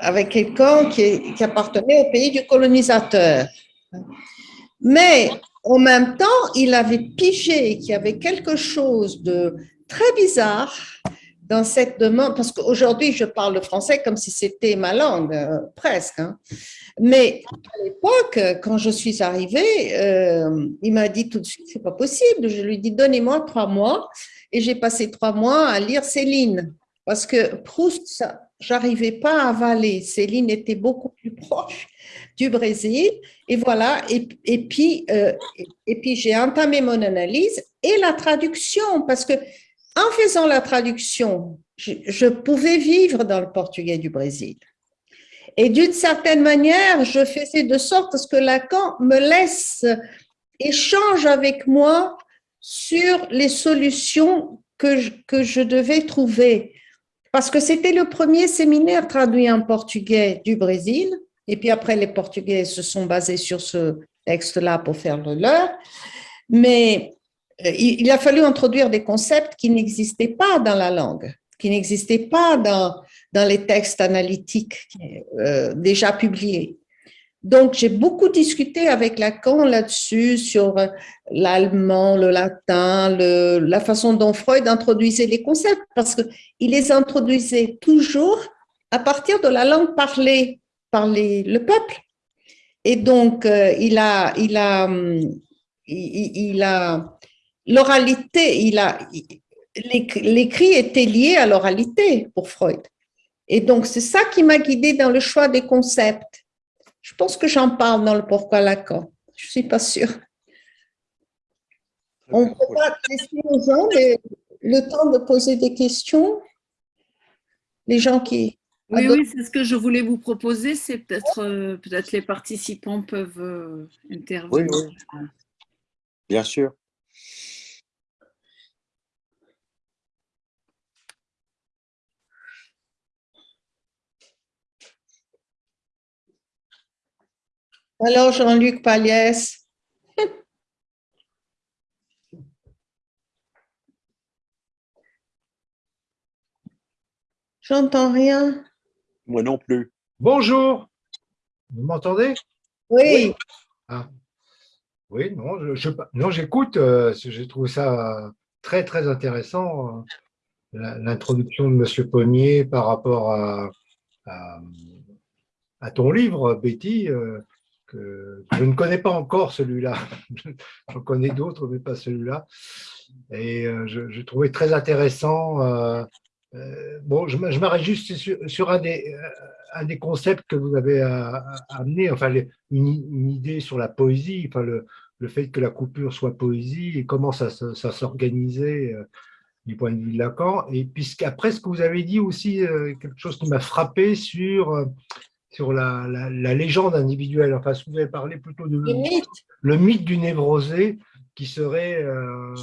avec quelqu'un qui appartenait au pays du colonisateur. Mais en même temps, il avait pigé qu'il y avait quelque chose de très bizarre dans cette demande, parce qu'aujourd'hui, je parle le français comme si c'était ma langue, euh, presque. Hein. Mais à l'époque, quand je suis arrivée, euh, il m'a dit tout de suite, c'est pas possible. Je lui dit, donnez-moi trois mois. Et j'ai passé trois mois à lire Céline, parce que Proust, j'arrivais pas à avaler. Céline était beaucoup plus proche du Brésil. Et voilà, et, et puis, euh, et, puis j'ai entamé mon analyse et la traduction, parce que en faisant la traduction, je, pouvais vivre dans le portugais du Brésil. Et d'une certaine manière, je faisais de sorte à ce que Lacan me laisse échange avec moi sur les solutions que je, que je devais trouver. Parce que c'était le premier séminaire traduit en portugais du Brésil. Et puis après, les Portugais se sont basés sur ce texte-là pour faire le leur. Mais il a fallu introduire des concepts qui n'existaient pas dans la langue, qui n'existaient pas dans, dans les textes analytiques euh, déjà publiés. Donc, j'ai beaucoup discuté avec Lacan là-dessus, sur euh, l'allemand, le latin, la façon dont Freud introduisait les concepts, parce qu'il les introduisait toujours à partir de la langue parlée par le peuple. Et donc, euh, il a, il a, hum, il, a l'oralité, il a, l'écrit était lié à l'oralité pour Freud. Et donc, c'est ça qui m'a guidée dans le choix des concepts. Je pense que j'en parle dans le Pourquoi Lacan. Je ne suis pas sûre. On peut pas laisser aux gens le temps de poser des questions. Les gens qui, oui, oui, c'est ce que je voulais vous proposer, c'est peut-être euh, peut-être les participants peuvent euh, intervenir. Oui, oui. Bien sûr. Alors, Jean-Luc Paliès. J'entends rien. Moi non plus. Bonjour. Vous m'entendez? Oui. Ah. Oui, non, je, non, j'écoute. Euh, j'ai trouvé ça très, très intéressant, euh, l'introduction de M. Pommier par rapport à, à, ton livre, Betty. Euh, je ne connais pas encore celui-là. [LAUGHS] J'en connais d'autres, mais pas celui-là. Et je, trouvais très intéressant. bon, je, m'arrête juste sur, un, des, concepts que vous avez amené, enfin une, idée sur la poésie, enfin le, fait que la coupure soit poésie et comment ça, s'organisait du point de vue de Lacan. Et puisqu'après, ce que vous avez dit aussi, euh, quelque chose qui m'a frappé sur, euh, sur la, la, légende individuelle. Enfin, vous avez parlé plutôt de le mythe, le mythe du névrosé, qui serait euh,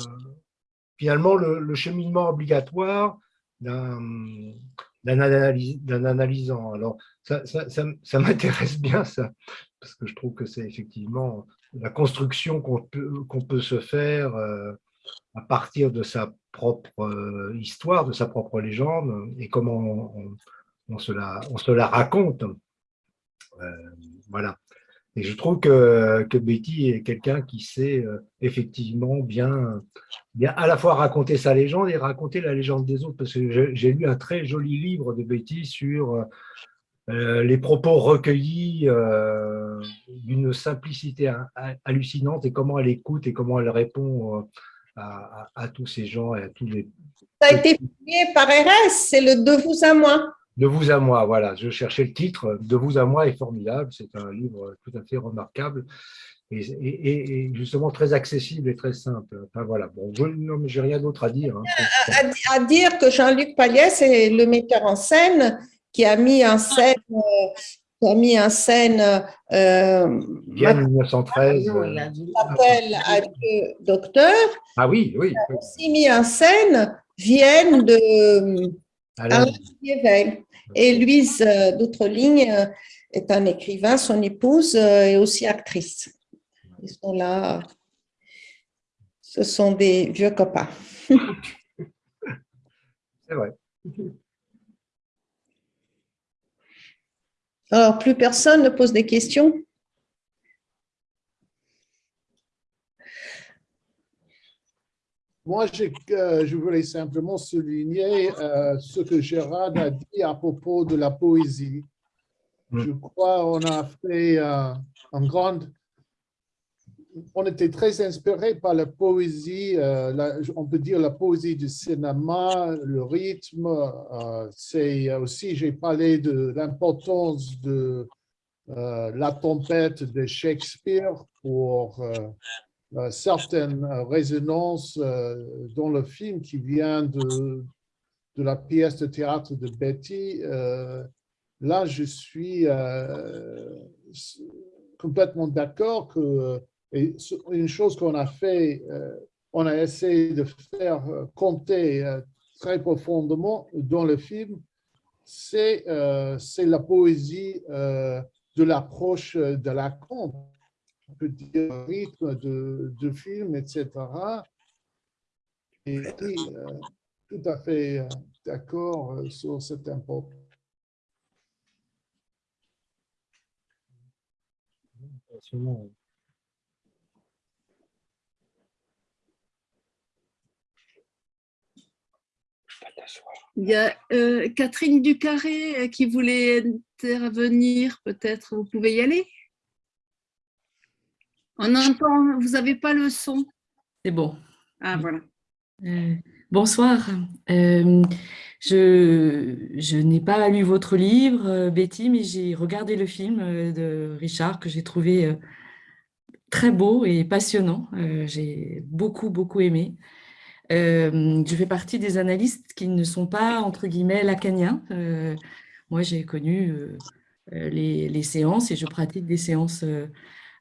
finalement le, cheminement obligatoire d'un analysant. Alors, ça, ça, ça, [LAUGHS] m'intéresse bien, ça, parce que je trouve que c'est effectivement la construction qu'on peut, qu'on peut se faire à partir de sa propre euh, histoire, de sa propre légende, et comment on, se, la, on se la raconte. Euh, voilà. Et je trouve que, Betty est quelqu'un qui sait euh, effectivement bien, bien à la fois raconter sa légende et raconter la légende des autres, parce que j'ai lu un très joli livre de Betty sur les propos recueillis d'une simplicité hallucinante et comment elle écoute et comment elle répond à, tous ces gens et à tous les... Ça a été publié par RS, c'est le De vous à moi. De vous à moi, voilà. Je cherchais le titre. De vous à moi est formidable. C'est un livre tout à fait remarquable et, justement très accessible et très simple. Enfin voilà. Bon, je, j'ai rien d'autre à dire. Hein. À, dire que Jean-Luc Paliès est le metteur en scène qui a mis en scène euh, a mis en scène euh, 1913 s'appelle Adieu Docteur. Ah oui, oui. Il a aussi mis en scène Vienne de Alain Et Louise euh, d'Outre-Ligne euh, est un écrivain, son épouse euh, est aussi actrice. Ils sont là. Ce sont des vieux copains. [LAUGHS] C'est vrai. Alors, plus personne ne pose des questions? Moi, euh, je voulais simplement souligner euh, ce que Gérard a dit à propos de la poésie. Mm. Je crois qu'on a fait euh, un grand on était très inspiré par la poésie, euh, on peut dire la poésie du cinéma, le rythme. C'est aussi, j'ai parlé de l'importance de la tempête de Shakespeare pour certaines résonances dans le film qui vient de, la pièce de théâtre de Betty. là, je suis complètement d'accord que une chose qu'on a fait, euh, on a essayé de faire euh, compter euh, très profondément dans le film, c'est la poésie de l'approche de la conte, on peut dire rythme de, de film, etc. Et, tout à fait d'accord sur cette importance. Il y a euh, Catherine Ducarré euh, qui voulait intervenir, peut-être vous pouvez y aller? On entend, vous n'avez pas le son C'est bon. Ah, voilà. Euh, bonsoir. je, je n'ai pas lu votre livre, Betty, mais j'ai regardé le film de Richard que j'ai trouvé très beau et passionnant. j'ai beaucoup, beaucoup aimé. Euh, je fais partie des analystes qui ne sont pas, entre guillemets, lacaniens. Euh, moi, j'ai connu euh, les, séances et je pratique des séances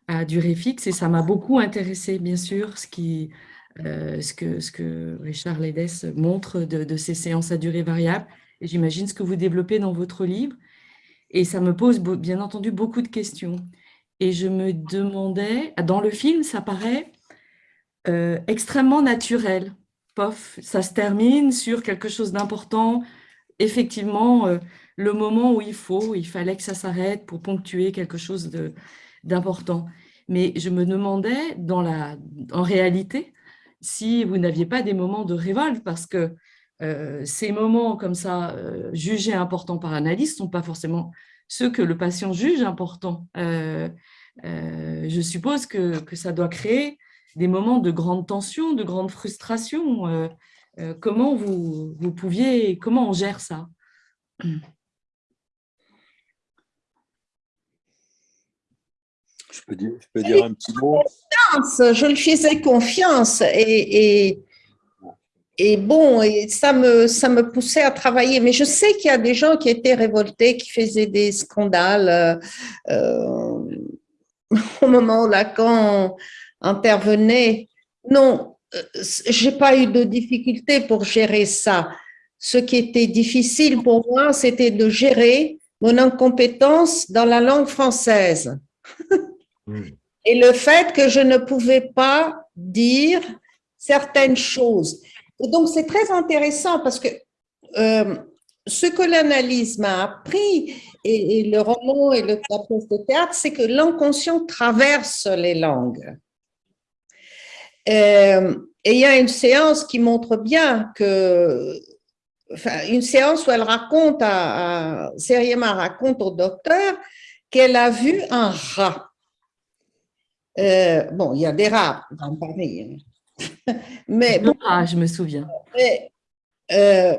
à durée fixe et ça m'a beaucoup intéressé, bien sûr, ce, qui, ce, que, ce que Richard Ledes montre de, de ces séances à durée variable. Et j'imagine ce que vous développez dans votre livre. Et ça me pose, bien entendu, beaucoup de questions. Et je me demandais, dans le film, ça paraît extrêmement naturel pof, ça se termine sur quelque chose d'important. Effectivement, euh, le moment où il faut, il fallait que ça s'arrête pour ponctuer quelque chose d'important. Mais je me demandais, en réalité, si vous n'aviez pas des moments de révolte, parce que euh, ces moments comme ça, euh, jugés importants par l'analyste, ne sont pas forcément ceux que le patient juge importants. je suppose que, ça doit créer des moments de grande tension, de grande frustration. comment vous pouviez, comment on gère ça? [CLEARS THROAT] Je peux dire, je peux dire un petit mot Je lui faisais confiance et, et, et bon, et ça, me, ça me poussait à travailler. Mais je sais qu'il y a des gens qui étaient révoltés, qui faisaient des scandales euh, [LAUGHS] au moment où Lacan intervenait. Non, euh, j'ai pas eu de difficulté pour gérer ça. Ce qui était difficile pour moi, c'était de gérer mon incompétence dans la langue française. [LAUGHS] Et le fait que je ne pouvais pas dire certaines choses. Et donc, c'est très intéressant parce que euh, ce que l'analyse m'a appris, et, le roman et le, la de théâtre, c'est que l'inconscient traverse les langues. Euh, et il y a une séance qui montre bien que, une séance où elle raconte, à, à raconte au docteur qu'elle a vu un rat. Euh, bon, il y a des rats dans Paris. Hein. [LAUGHS] Mais bon, ah, je me souviens. Euh,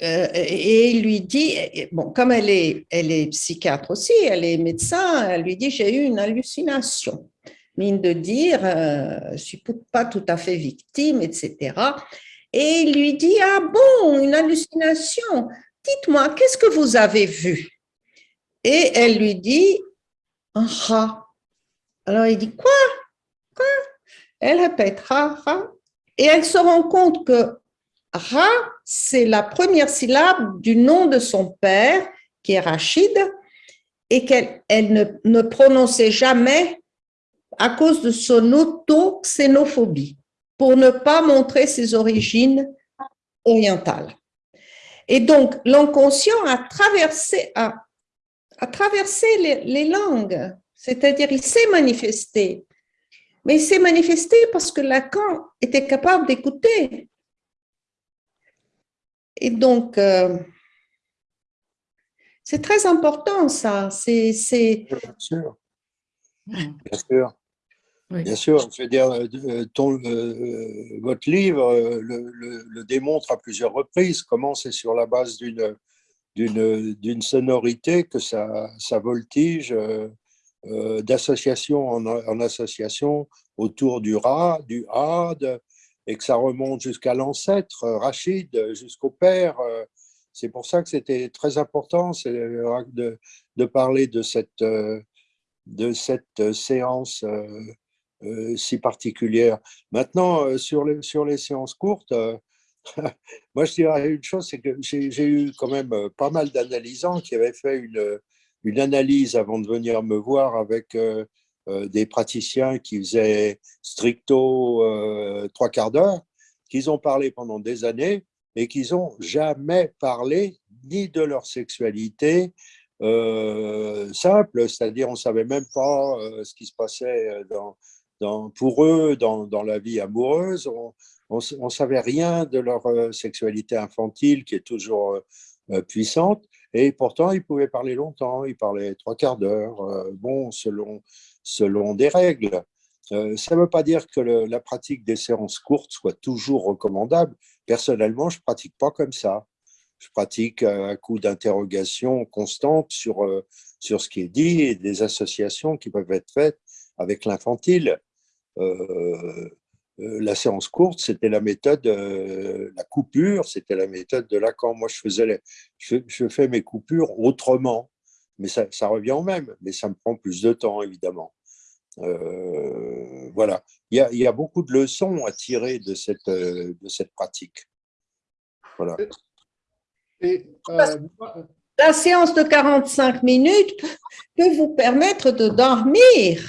euh, et il lui dit, bon, comme elle est, elle est psychiatre aussi, elle est médecin, elle lui dit, j'ai eu une hallucination. Mine de dire, je ne suis pas tout à fait victime, etc. Et il lui dit, ah bon, une hallucination, dites-moi, qu'est-ce que vous avez vu? Et elle lui dit, un rat. Alors il dit quoi? Quoi? Elle répète ra, ra. Et elle se rend compte que ra, c'est la première syllabe du nom de son père, qui est Rachid, et qu'elle elle ne, prononçait jamais à cause de son auto-xénophobie, pour ne pas montrer ses origines orientales. Et donc, l'inconscient a, traversé les langues c'est-à-dire, il s'est manifesté. Mais il s'est manifesté parce que Lacan était capable d'écouter. Et donc, euh, c'est très important ça. C'est, Bien sûr. Bien sûr. Bien sûr, je veux dire, euh, ton, euh, votre livre le, démontre à plusieurs reprises, comment c'est sur la base d'une, d'une, sonorité que ça, ça voltige euh, d'association en, association autour du Ra, du Had, et que ça remonte jusqu'à l'ancêtre, euh, Rachid, jusqu'au père. Euh. C'est pour ça que c'était très important de, de, parler de cette, de cette séance si particulière. Maintenant, sur les, sur les séances courtes, [LAUGHS] moi je dirais une chose, c'est que j'ai eu quand même pas mal d'analysants qui avaient fait une, une analyse avant de venir me voir avec euh, euh, des praticiens qui faisaient stricto euh, trois quarts d'heure, qu'ils ont parlé pendant des années et qu'ils n'ont jamais parlé ni de leur sexualité simple, c'est-à-dire on ne savait même pas ce qui se passait pour eux dans, dans, la vie amoureuse, on ne savait rien de leur sexualité infantile qui est toujours puissante. Et pourtant, il pouvait parler longtemps, il parlait trois quarts d'heure, euh, bon, selon, selon des règles. Euh, ça ne veut pas dire que la pratique des séances courtes soit toujours recommandable. Personnellement, je ne pratique pas comme ça. Je pratique un coup d'interrogation constante sur, euh, sur ce qui est dit et des associations qui peuvent être faites avec l'infantile. Euh, la séance courte, c'était la méthode, euh, la coupure, c'était la méthode de Lacan. Moi, je, faisais je, fais mes coupures autrement, mais ça, revient au même, mais ça me prend plus de temps, évidemment. Euh, voilà, il y, a, beaucoup de leçons à tirer de cette, de cette pratique. Voilà. la séance de 45 minutes peut vous permettre de dormir.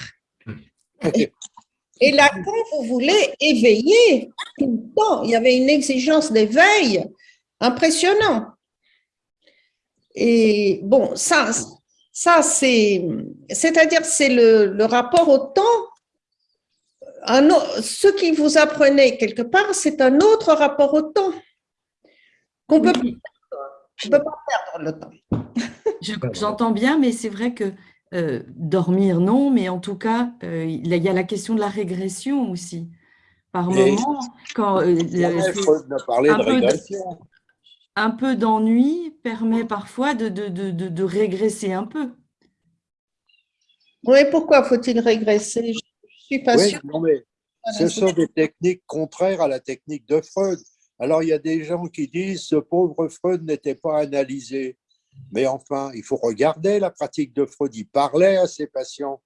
Et Lacan, vous voulez éveiller tout le temps. Il y avait une exigence d'éveil impressionnant. Et bon, ça, ça c'est, c'est-à-dire c'est le, rapport au temps. Un, ce qui vous apprenez quelque part, c'est un autre rapport au temps qu'on peut, peut pas perdre le temps. J'entends bien, mais c'est vrai que euh, dormir, non, mais en tout cas, euh, il y a la question de la régression aussi. Par moment, quand euh, [LAUGHS] de un peu d'ennui permet parfois de, de, de, de, régresser un peu. Oui, pourquoi faut-il régresser? Je suis pas oui, Non, mais ce sont des techniques contraires à la technique de Freud. Alors, il y a des gens qui disent ce pauvre Freud n'était pas analysé. Mais enfin, il faut regarder la pratique de Freud. Il parlait à ses patients.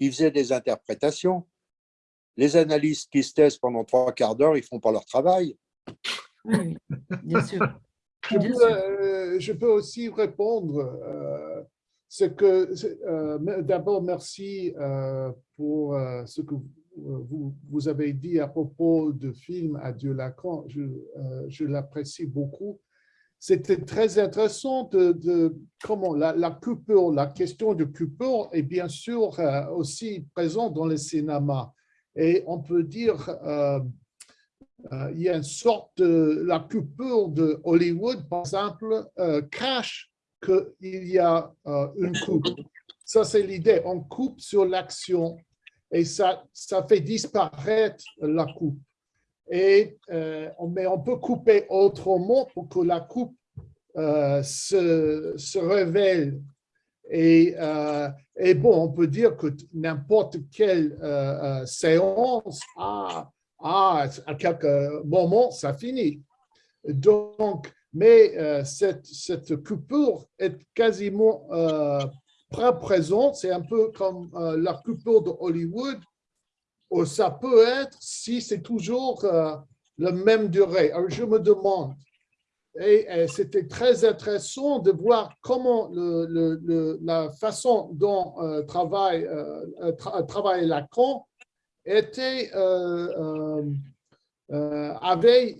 Il faisait des interprétations. Les analystes qui se testent pendant trois quarts d'heure, ils ne font pas leur travail. Oui, bien sûr. Euh, je, peux, aussi répondre. Euh, que euh, D'abord, merci pour ce que vous, vous, avez dit à propos du film Adieu Lacan. Je, je l'apprécie beaucoup c'était très intéressant de, comment la, la, la question de coupure est bien sûr euh, aussi présente dans le cinéma. Et on peut dire, euh, euh, il y a une sorte de, la coupure de Hollywood, par exemple, cache qu'il y a une coupe. Ça, c'est l'idée. On coupe sur l'action et ça, ça fait disparaître la coupe. Euh, mais on peut couper autrement pour que la coupe euh, se, se, révèle. Et, euh, et, bon, on peut dire que n'importe quelle séance, à, à, à quelques moments, ça finit. Donc, mais cette, cette, coupure est quasiment présente. C'est un peu comme la coupure de Hollywood ça peut être si c'est toujours euh, la même durée. Alors, je me demande, et, c'était très intéressant de voir comment la façon dont euh, travaille, euh, Lacan avait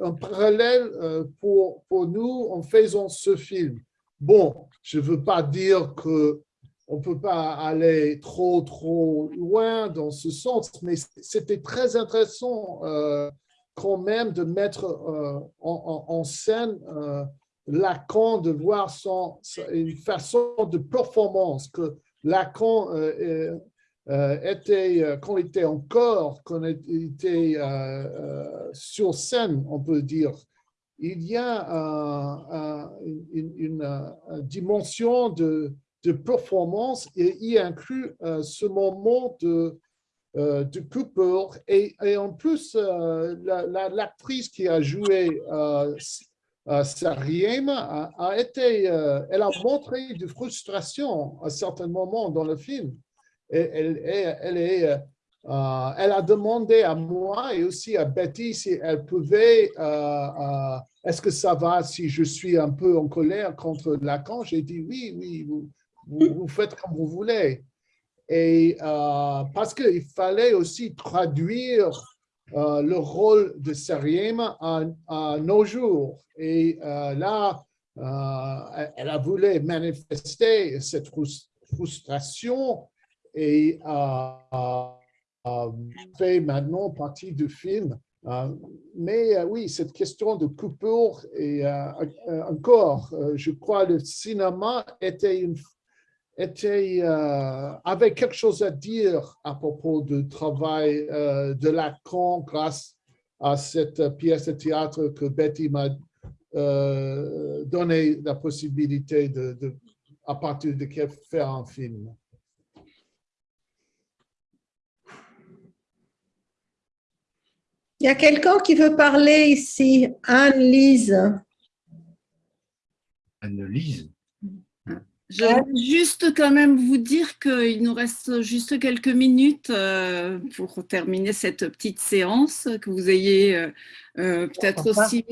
un parallèle pour, pour nous en faisant ce film. Bon, je ne veux pas dire que on ne peut pas aller trop, trop loin dans ce sens, mais c'était très intéressant euh, quand même de mettre euh, en, scène euh, Lacan, de voir son, une façon de performance que Lacan était, quand il était encore, quand il était sur scène, on peut dire, il y a une, une dimension de de performance et y inclut euh, ce moment de, euh, de Cooper. Et, en plus, euh, l'actrice qui a joué Sariem a, été, elle a montré de frustration à certains moments dans le film. Et elle, est, elle a demandé à moi et aussi à Betty si elle pouvait, est-ce que ça va si je suis un peu en colère contre Lacan? J'ai dit oui, oui, faites comme vous voulez. Et euh, parce qu'il fallait aussi traduire euh, le rôle de Sariem à, nos jours. Et euh, là, elle a voulu manifester cette frustration et fait maintenant partie du film. mais oui, cette question de coupure et encore, je crois le cinéma était une était, euh, avait quelque chose à dire à propos du travail euh, de Lacan grâce à cette pièce de théâtre que Betty m'a euh, donné la possibilité de, de, à partir de faire un film. Il y a quelqu'un qui veut parler ici, Anne-Lise. Anne-Lise je vais juste quand même vous dire qu'il nous reste juste quelques minutes euh, pour terminer cette petite séance, que vous ayez euh, euh, peut-être aussi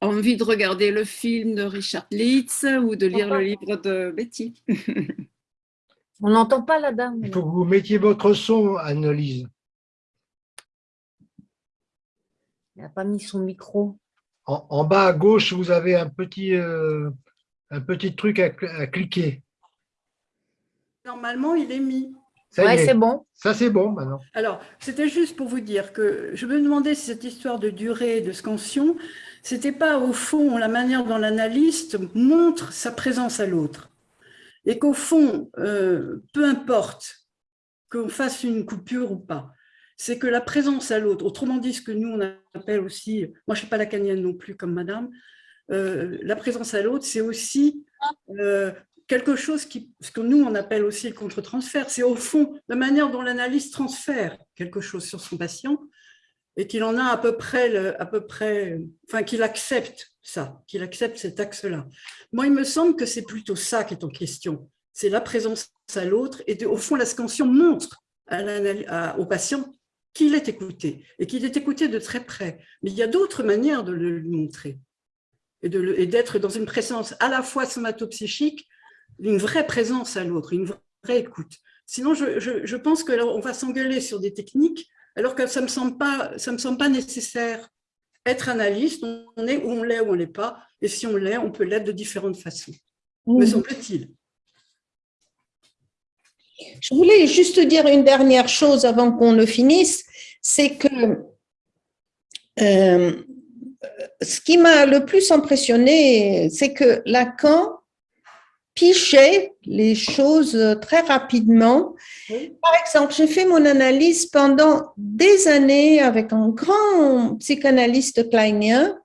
envie de regarder le film de Richard Leeds ou de lire le livre de Betty. [LAUGHS] On n'entend pas la dame. Il faut que vous mettiez votre son, Annelise. Il n'a pas mis son micro. En, bas à gauche, vous avez un petit un petit truc à, cliquer. Normalement, il est mis. Oui, c'est bon. Ça, c'est bon maintenant. Alors, c'était juste pour vous dire que je me demandais si cette histoire de durée de scansion, c'était pas au fond la manière dont l'analyste montre sa présence à l'autre. et qu'au fond, euh, peu importe qu'on fasse une coupure ou pas, c'est que la présence à l'autre, autrement dit ce que nous on appelle aussi, moi je ne suis pas lacanienne non plus comme madame, euh, la présence à l'autre c'est aussi euh, quelque chose qui, ce que nous on appelle aussi le contre-transfert, c'est au fond la manière dont l'analyse transfère quelque chose sur son patient et qu'il en a à peu près, à peu près enfin qu'il accepte ça, qu'il accepte cet axe-là. Moi, il me semble que c'est plutôt ça qui est en question. C'est la présence à l'autre et au fond, la scansion montre à au patient qu'il est écouté et qu'il est écouté de très près. Mais il y a d'autres manières de le montrer et d'être dans une présence à la fois somatopsychique, une vraie présence à l'autre, une vraie écoute. Sinon, je, je, pense qu'on va s'engueuler sur des techniques alors que ça ne me, semble pas, ça me semble pas nécessaire. Être analyste, on est où on l'est ou on l'est pas, et si on l'est, on peut l'être de différentes façons, me semble-t-il. Je voulais juste dire une dernière chose avant qu'on le finisse, c'est que euh, ce qui m'a le plus impressionné, c'est que Lacan pichait les choses très rapidement. Par exemple, j'ai fait mon analyse pendant des années avec un grand psychanalyste kleinien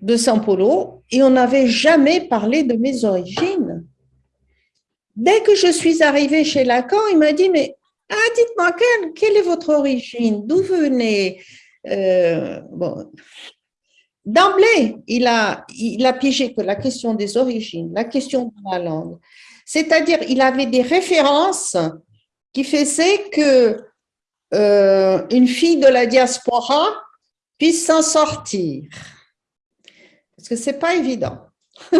de São Paulo et on n'avait jamais parlé de mes origines. Dès que je suis arrivée chez Lacan, il m'a dit, mais ah, dites-moi, quelle, est votre origine? D'où venez? Euh, bon, D'emblée, il a, il a piégé que la question des origines, la question de la langue, c'est-à-dire il avait des références qui faisaient que euh, une fille de la diaspora puisse s'en sortir. Parce que c'est pas évident. [LAUGHS]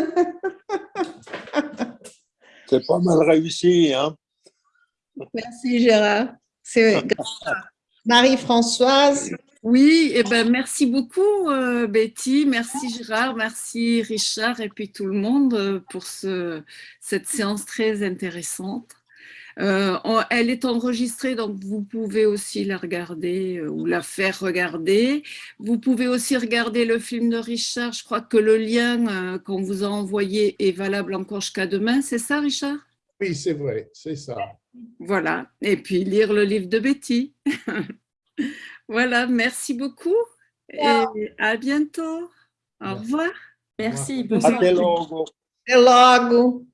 c'est pas mal réussi, hein Merci Gérard. Marie-Françoise, oui, et eh ben, merci beaucoup euh, Betty, merci Gérard, merci Richard et puis tout le monde euh, pour ce, cette séance très intéressante. Euh, elle est enregistrée, donc vous pouvez aussi la regarder ou la faire regarder. Vous pouvez aussi regarder le film de Richard. Je crois que le lien qu'on vous a envoyé est valable encore jusqu'à demain. C'est ça, Richard? Oui, c'est vrai, c'est ça. Voilà, et puis lire le livre de Betty. [LAUGHS] Voilà, merci beaucoup et à bientôt. Au revoir. Merci. Bonsoir. Até logo. Até logo.